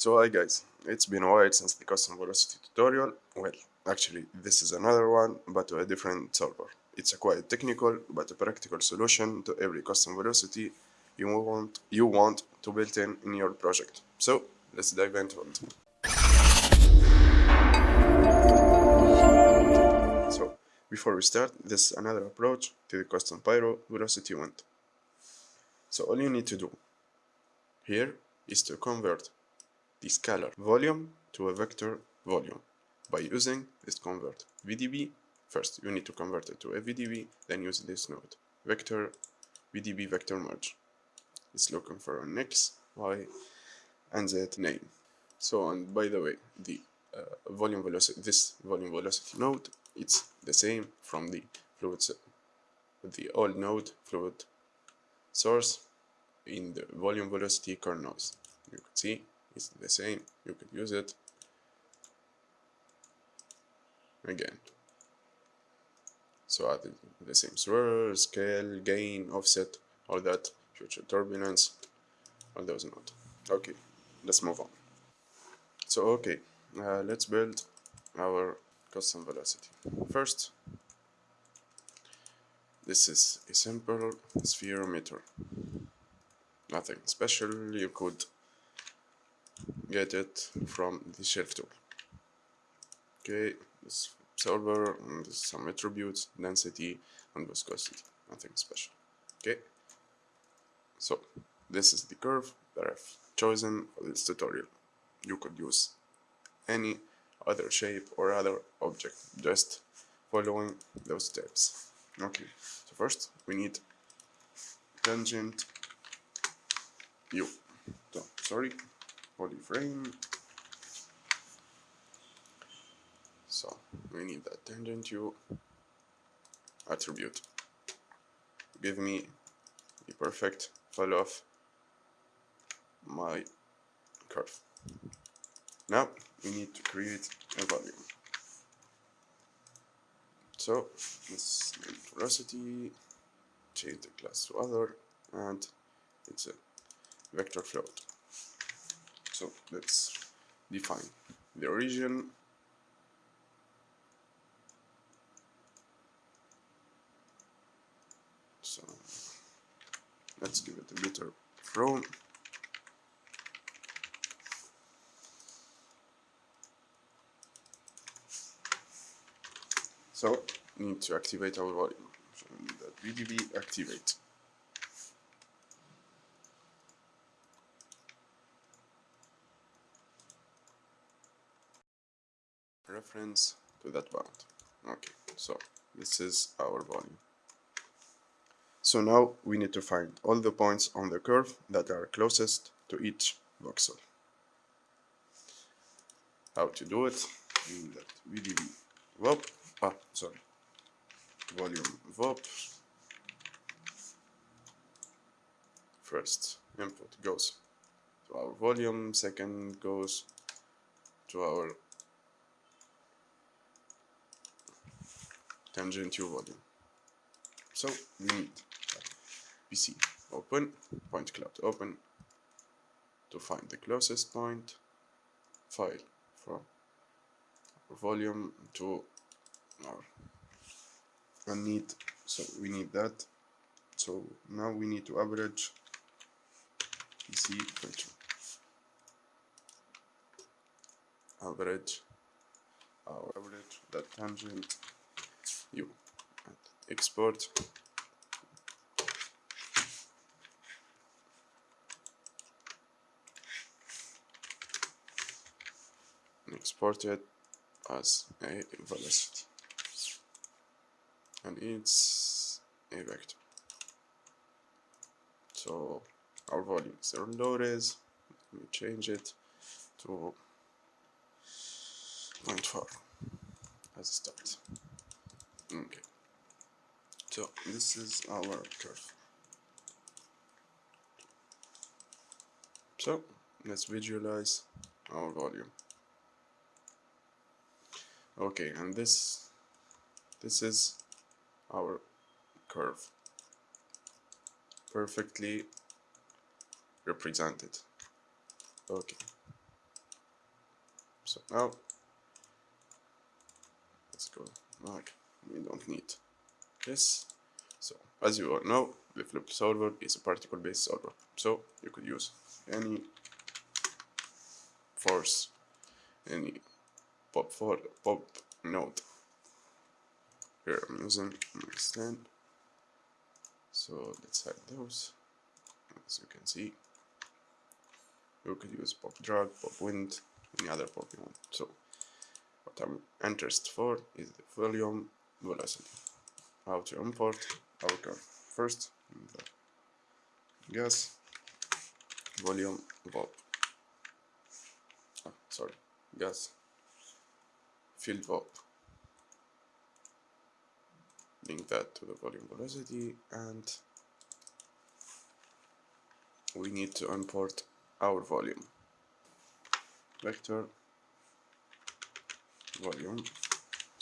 So hi guys, it's been a while since the custom velocity tutorial. Well, actually this is another one but to a different solver. It's a quite technical but a practical solution to every custom velocity you want you want to build in in your project. So let's dive into it. So before we start, this is another approach to the custom pyro velocity wind. So all you need to do here is to convert the scalar volume to a vector volume by using this convert VDB. First, you need to convert it to a VDB, then use this node vector VDB vector merge. It's looking for an X, Y, and Z name. So, and by the way, the uh, volume velocity, this volume velocity node, it's the same from the fluid, the old node fluid source in the volume velocity noise. You can see the same you could use it again so add the same swirl, scale, gain, offset, all that, future turbulence, all those not. Okay, let's move on. So okay, uh, let's build our custom velocity. First, this is a simple spherometer. Nothing special, you could get it from the shelf tool. Okay this solver some attributes density and viscosity. Nothing special. Okay. So this is the curve that I've chosen for this tutorial. You could use any other shape or other object just following those steps. Okay so first we need tangent u. So sorry polyframe so we need that tangent u attribute. Give me the perfect fall of my curve. Now we need to create a volume. So let's velocity change the class to other and it's a vector float so let's define the origin. So let's give it a better from so need to activate our volume. So that VDB activate reference to that bound okay so this is our volume. So now we need to find all the points on the curve that are closest to each voxel. How to do it? In that. VDB VOP. Ah sorry. Volume VOP. First input goes to our volume second goes to our tangent to volume. So we need PC open, point cloud open. To find the closest point, file from volume to our and need so we need that. So now we need to average PC average our average that tangent u and export. Export it as a velocity and it's a vector. So our volume is zero load let me change it to 0.4 as a start okay. So this is our curve so let's visualize our volume. Okay and this this is our curve. Perfectly represented. Okay. So now let's go back we don't need this. So as you all know the flip solver is a particle based solver. So you could use any force any pop for pop node. Here I'm using my stand. So let's hide those. As you can see you could use pop drag pop wind any other pop you want. So what I'm interested for is the volume velocity how to import our curve first gas volume VOP oh, ah, sorry. Gas field VOP link that to the volume velocity and we need to import our volume. Vector volume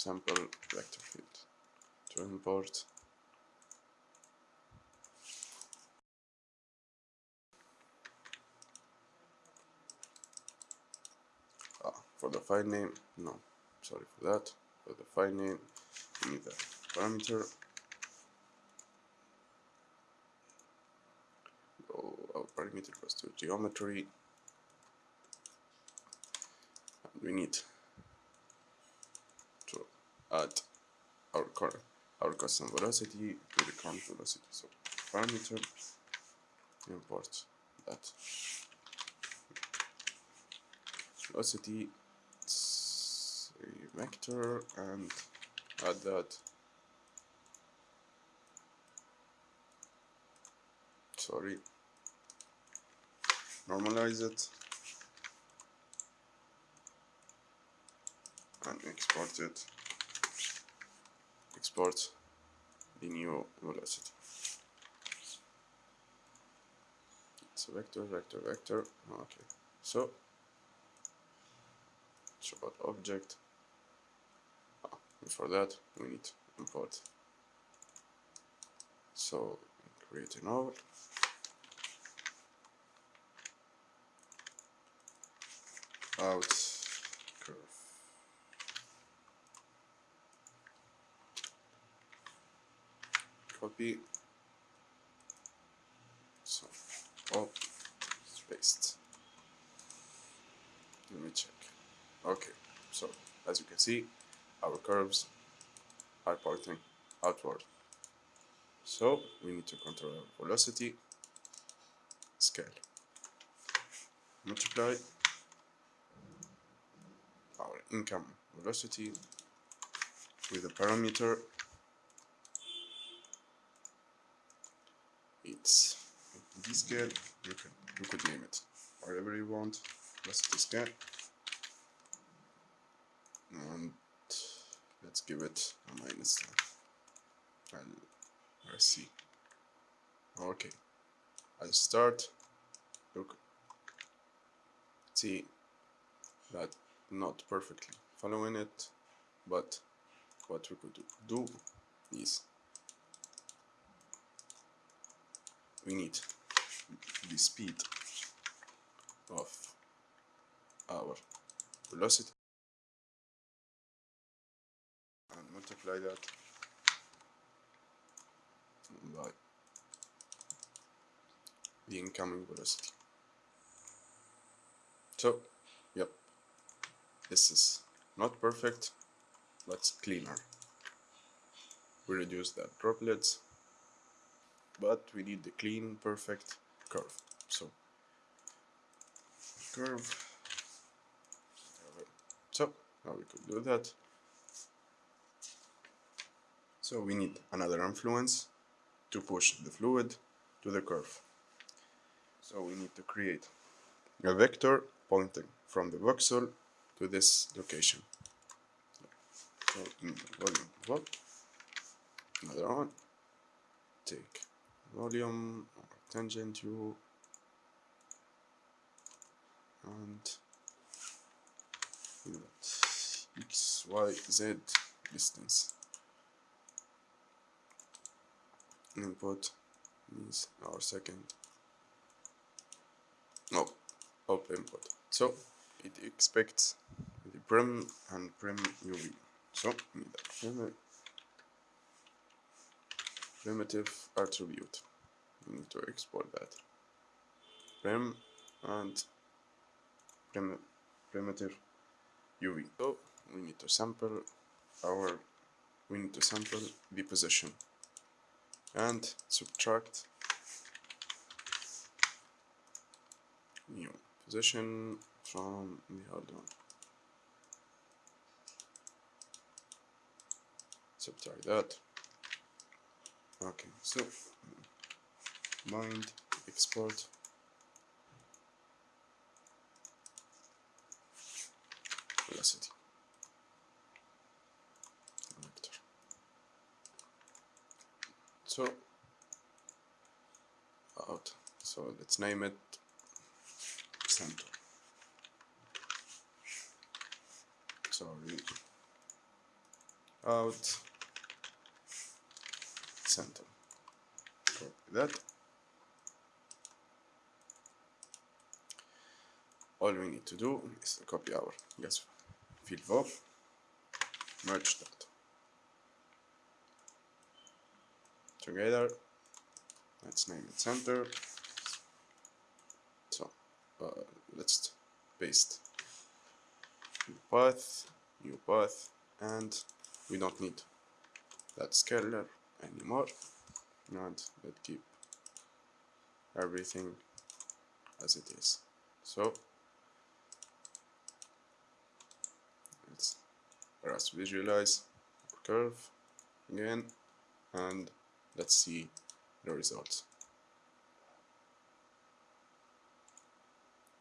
sample vector field to import ah, for the file name no sorry for that. For the file name we need a parameter. Oh, our parameter goes to geometry. And we need add our current our custom velocity to the current velocity. So parameter import that. Velocity vector and add that. Sorry. Normalize it. And export it export the new velocity it's a vector vector vector okay. So show object. Ah, before that we need import. So create a node. Out curve copy so oh paste. Let me check. Okay so as you can see our curves are pointing outward. So we need to control our velocity scale. Multiply our income velocity with a parameter d scale you can you could name it. Whatever you want velocity scale and let's give it a minus 10 and let's see. Okay. I'll start. Look. See that not perfectly following it but what we could do is we need the speed of our velocity. And multiply that by the incoming velocity. So yep. This is not perfect but cleaner. We reduce the droplets but we need the clean perfect curve. So curve. So now we could do that. So we need another influence to push the fluid to the curve. So we need to create a vector pointing from the voxel to this location. So in volume VOP, another one, take volume tangent u and x, y, z distance. Input is our second no, op input. So it expects the prim and prim UV. So we need a prim primitive attribute. We need to export that. Prim and prim primitive UV. So we need to sample our we need to sample the position and subtract new position from the hard one. Subtract that. Okay, so mind export velocity vector. So out. So let's name it center. Sorry. Out center. Copy that. All we need to do is copy our gas field VOP, merge that together. Let's name it center. So uh, let's paste new path, new path, and we don't need that scalar anymore. And let's keep everything as it is. So let's let's visualize curve again and let's see the results.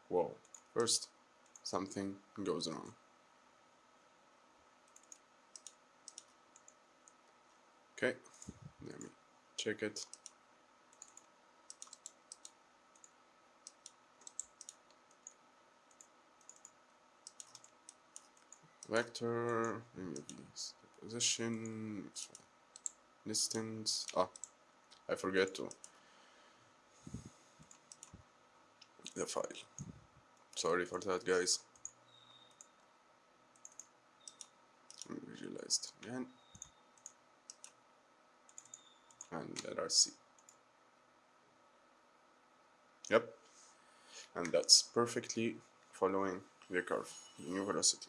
Whoa, first something goes wrong. Okay, check it. Vector, position, distance. Ah, I forget to the file. Sorry for that, guys. Visualized again and let us see. Yep, and that's perfectly following the curve, the new velocity.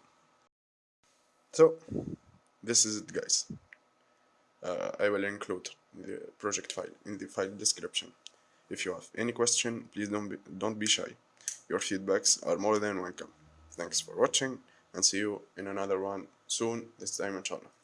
So, this is it guys. Uh, I will include the project file in the file description. If you have any question, please don't be, don't be shy. Your feedbacks are more than welcome. Thanks for watching and see you in another one soon, this time inshallah.